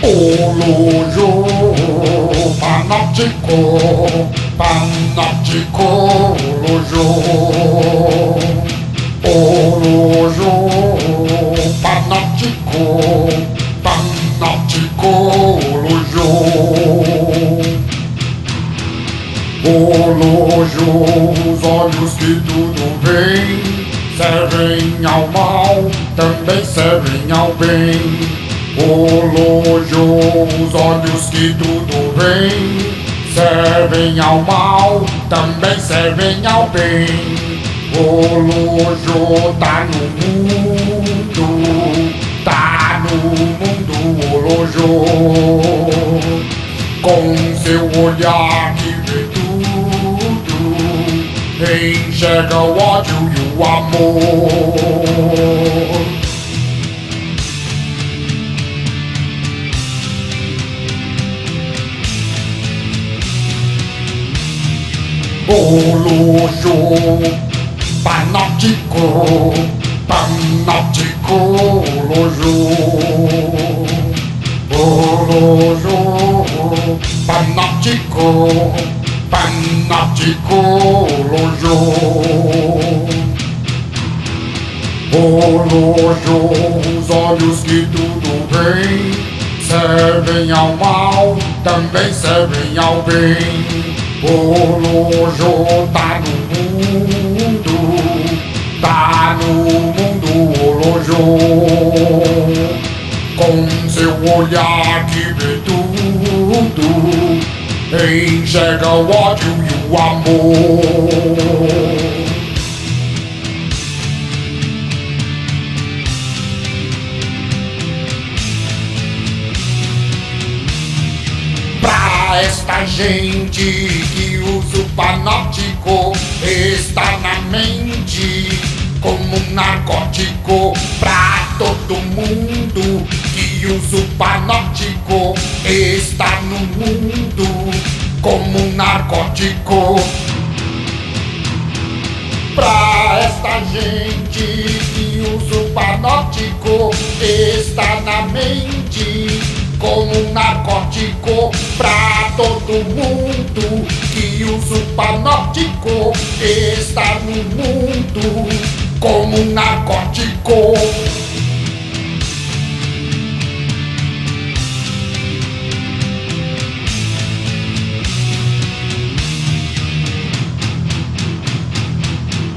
Olojo, panóptico, panóptico, olojo. Olojo, panóptico, panóptico, olojo. Olojo, os olhos que tudo veem, servem ao mal, também servem ao bem. Olojo, os olhos que tudo veem, servem ao mal, também servem ao bem. Olojo tá no mundo, tá no mundo, Olojo, com seu olhar que vê tudo, enxerga o ódio e o amor. Olojo, panóptico, panóptico, olojo. Olojo, panóptico, panóptico, olojo. Olojo, os olhos que tudo veem, servem ao mal, também servem ao bem. Olojo tá no mundo, tá no mundo, Olojo, com seu olhar que vê tudo, enxerga o ódio e o amor. Esta gente que usa o panóptico está na mente como um narcótico pra todo mundo que usa o panóptico. Está no mundo como um narcótico. Pra esta gente que usa o panóptico está na mente um narcótico pra todo mundo que usa o panóptico está no mundo como um narcótico.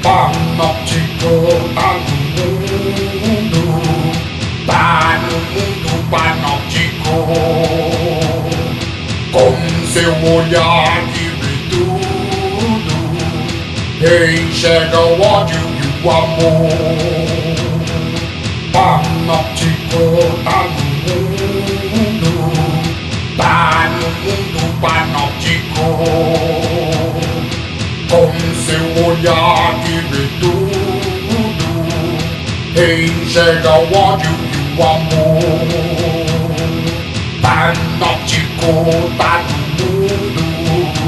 Panóptico tá no mundo, tá no mundo panóptico, com seu olhar que vê enxerga o ódio e o amor. Panóptico tá no mundo, tá no mundo panóptico com seu olhar que vê enxerga o ódio e o amor. Tá no mundo,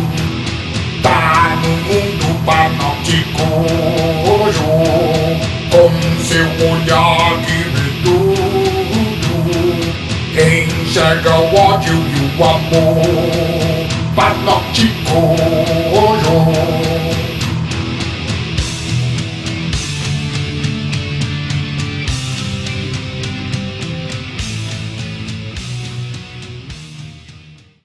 tá no mundo panóptico, com seu olhar que vê tudo, enxerga o ódio e o amor. Panóptico